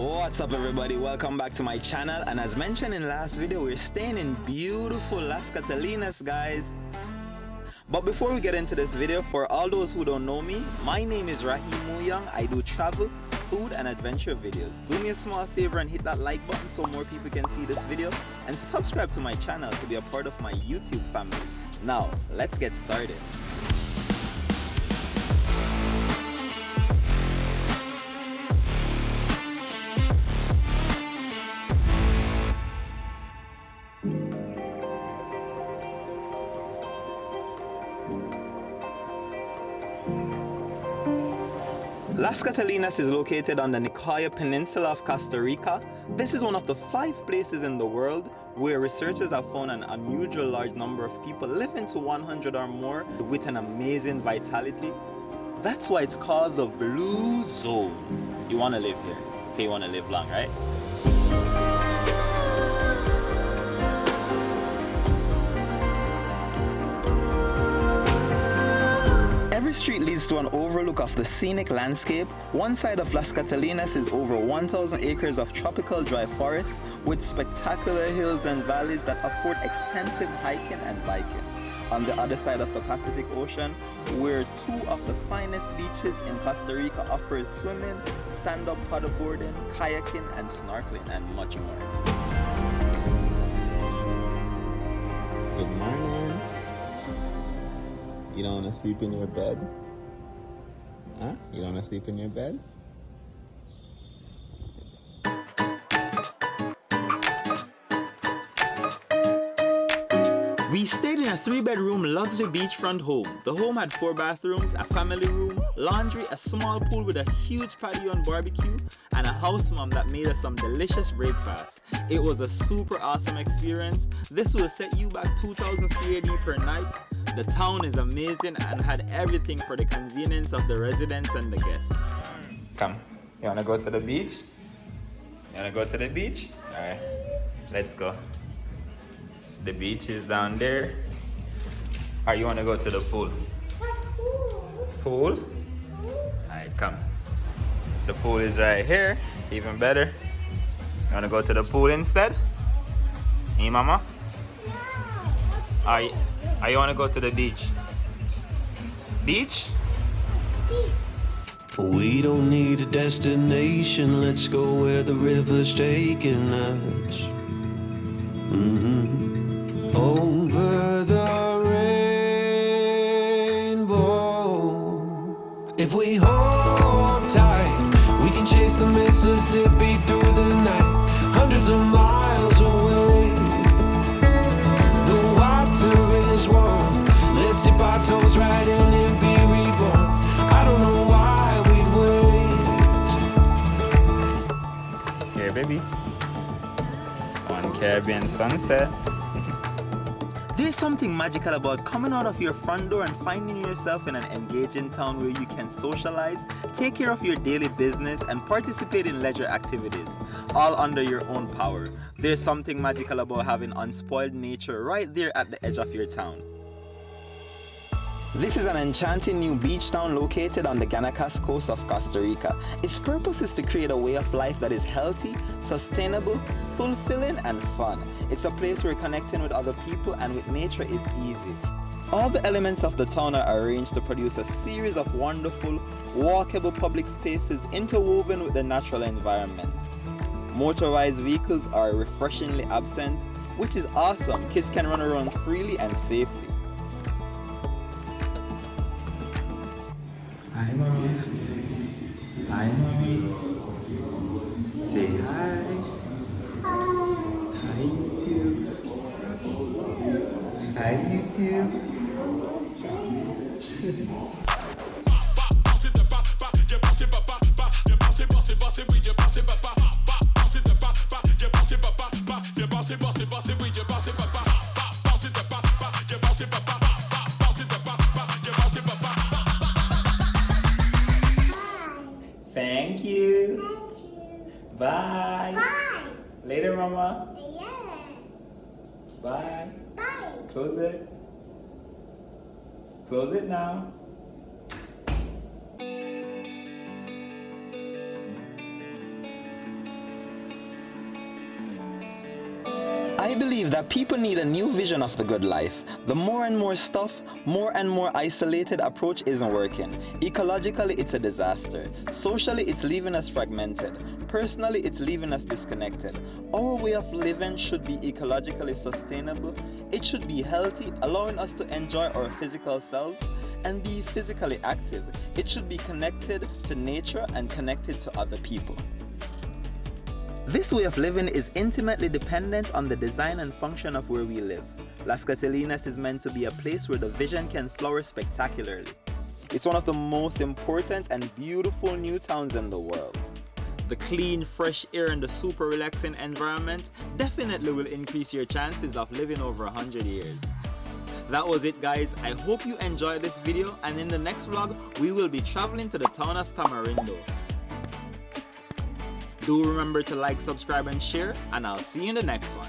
What's up everybody, welcome back to my channel and as mentioned in last video, we're staying in beautiful Las Catalinas guys. But before we get into this video, for all those who don't know me, my name is Rahim Muyang. I do travel, food and adventure videos. Do me a small favor and hit that like button so more people can see this video and subscribe to my channel to be a part of my YouTube family. Now, let's get started. Las Catalinas is located on the Nicoya Peninsula of Costa Rica. This is one of the five places in the world where researchers have found an unusual large number of people living to 100 or more with an amazing vitality. That's why it's called the Blue Zone. You want to live here. Okay, you want to live long, right? Every street leads to an overlook of the scenic landscape. One side of Las Catalinas is over 1,000 acres of tropical dry forest with spectacular hills and valleys that afford extensive hiking and biking. On the other side of the Pacific Ocean, where two of the finest beaches in Costa Rica offers swimming, stand-up paddleboarding, kayaking and snorkeling and much more. You don't want to sleep in your bed? Huh? You don't want to sleep in your bed? We stayed in a three-bedroom luxury beachfront home. The home had four bathrooms, a family room, laundry, a small pool with a huge patio and barbecue, and a house mom that made us some delicious breakfast. It was a super awesome experience. This will set you back 2000 CAD per night. The town is amazing and had everything for the convenience of the residents and the guests. Come, you wanna go to the beach? You wanna go to the beach? Alright, let's go. The beach is down there. Or you want to go to the pool? Pool? Alright, come. The pool is right here. Even better. You want to go to the pool instead? Hey, mama? Are you, you want to go to the beach? Beach? We don't need a destination, let's go where the river's taking us. Mm -hmm over Here, baby. One Caribbean sunset. There's something magical about coming out of your front door and finding yourself in an engaging town where you can socialize, take care of your daily business, and participate in leisure activities, all under your own power. There's something magical about having unspoiled nature right there at the edge of your town. This is an enchanting new beach town located on the Guanacaste coast of Costa Rica. Its purpose is to create a way of life that is healthy, sustainable, fulfilling and fun. It's a place where connecting with other people and with nature is easy. All the elements of the town are arranged to produce a series of wonderful, walkable public spaces interwoven with the natural environment. Motorized vehicles are refreshingly absent, which is awesome. Kids can run around freely and safely. Hi. Say hi. Hi, YouTube. Hi, YouTube. Later, Mama. Yeah. Bye. Bye. Close it. Close it now. I believe that people need a new vision of the good life. The more and more stuff, more and more isolated approach isn't working. Ecologically, it's a disaster. Socially, it's leaving us fragmented. Personally, it's leaving us disconnected. Our way of living should be ecologically sustainable. It should be healthy, allowing us to enjoy our physical selves and be physically active. It should be connected to nature and connected to other people. This way of living is intimately dependent on the design and function of where we live. Las Catalinas is meant to be a place where the vision can flourish spectacularly. It's one of the most important and beautiful new towns in the world. The clean, fresh air and the super relaxing environment definitely will increase your chances of living over 100 years. That was it guys, I hope you enjoyed this video and in the next vlog we will be traveling to the town of Tamarindo. Do remember to like, subscribe and share and I'll see you in the next one.